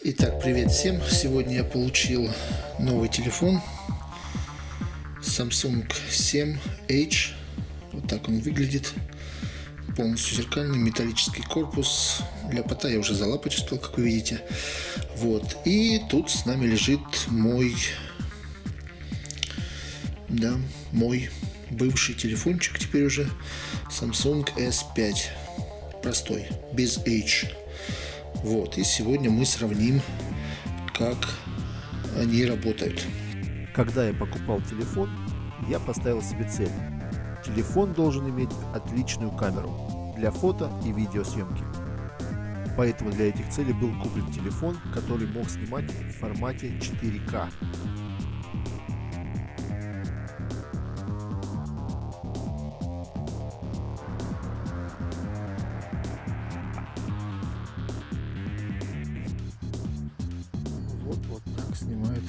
Итак, привет всем! Сегодня я получил новый телефон Samsung 7H. Вот так он выглядит. Полностью зеркальный металлический корпус. Ляпота я уже залапать успел, как вы видите. Вот. И тут с нами лежит мой... Да, мой бывший телефончик теперь уже Samsung S5. Простой, без H. Вот, и сегодня мы сравним, как они работают. Когда я покупал телефон, я поставил себе цель. Телефон должен иметь отличную камеру для фото и видеосъемки. Поэтому для этих целей был куплен телефон, который мог снимать в формате 4К. Вот, вот так снимает